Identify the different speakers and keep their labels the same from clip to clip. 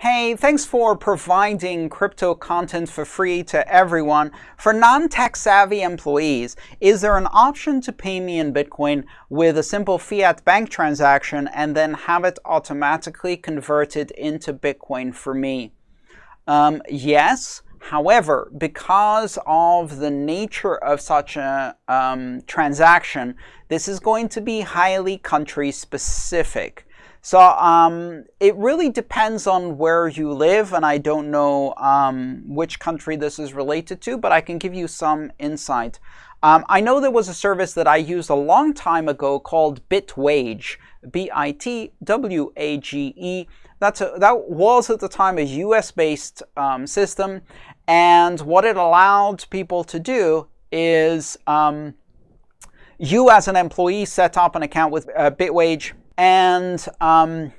Speaker 1: Hey, thanks for providing crypto content for free to everyone. For non-tech savvy employees, is there an option to pay me in Bitcoin with a simple fiat bank transaction and then have it automatically converted into Bitcoin for me? Um, yes. However, because of the nature of such a um, transaction, this is going to be highly country specific. So um, it really depends on where you live, and I don't know um, which country this is related to, but I can give you some insight. Um, I know there was a service that I used a long time ago called Bitwage, B-I-T-W-A-G-E. That's a, that was at the time a US-based um, system, and what it allowed people to do is um, you as an employee set up an account with uh, Bitwage and um,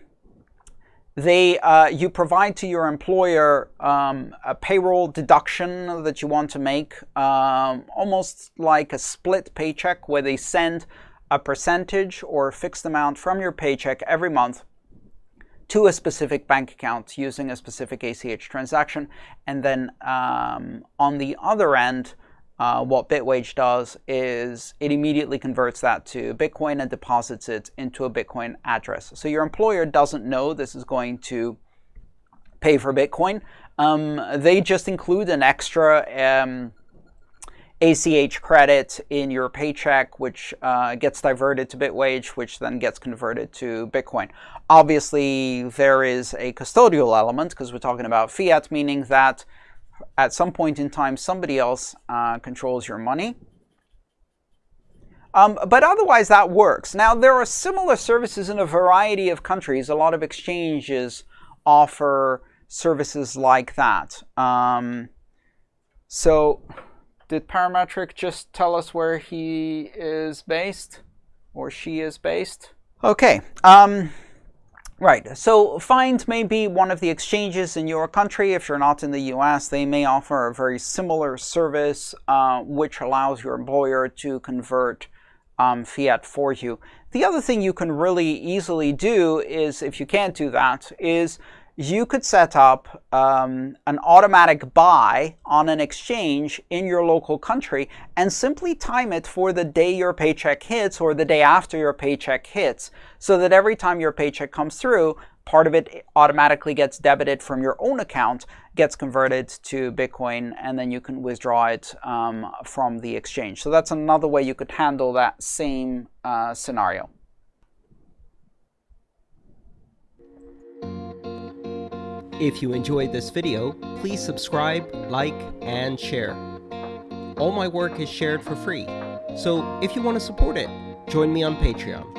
Speaker 1: they uh, you provide to your employer um, a payroll deduction that you want to make, um, almost like a split paycheck where they send a percentage or a fixed amount from your paycheck every month to a specific bank account using a specific ACH transaction. And then um, on the other end, uh, what Bitwage does is it immediately converts that to Bitcoin and deposits it into a Bitcoin address. So your employer doesn't know this is going to pay for Bitcoin. Um, they just include an extra um, ACH credit in your paycheck, which uh, gets diverted to Bitwage, which then gets converted to Bitcoin. Obviously, there is a custodial element because we're talking about fiat, meaning that at some point in time, somebody else uh, controls your money. Um, but otherwise, that works. Now, there are similar services in a variety of countries. A lot of exchanges offer services like that. Um, so did Parametric just tell us where he is based or she is based? Okay. Um, Right. So Find may be one of the exchanges in your country. If you're not in the US, they may offer a very similar service uh, which allows your employer to convert um, fiat for you. The other thing you can really easily do is, if you can't do that, is you could set up um, an automatic buy on an exchange in your local country and simply time it for the day your paycheck hits or the day after your paycheck hits so that every time your paycheck comes through, part of it automatically gets debited from your own account, gets converted to Bitcoin, and then you can withdraw it um, from the exchange. So that's another way you could handle that same uh, scenario.
Speaker 2: If you enjoyed this video, please subscribe, like, and share. All my work is shared for free, so if you want to support it, join me on Patreon.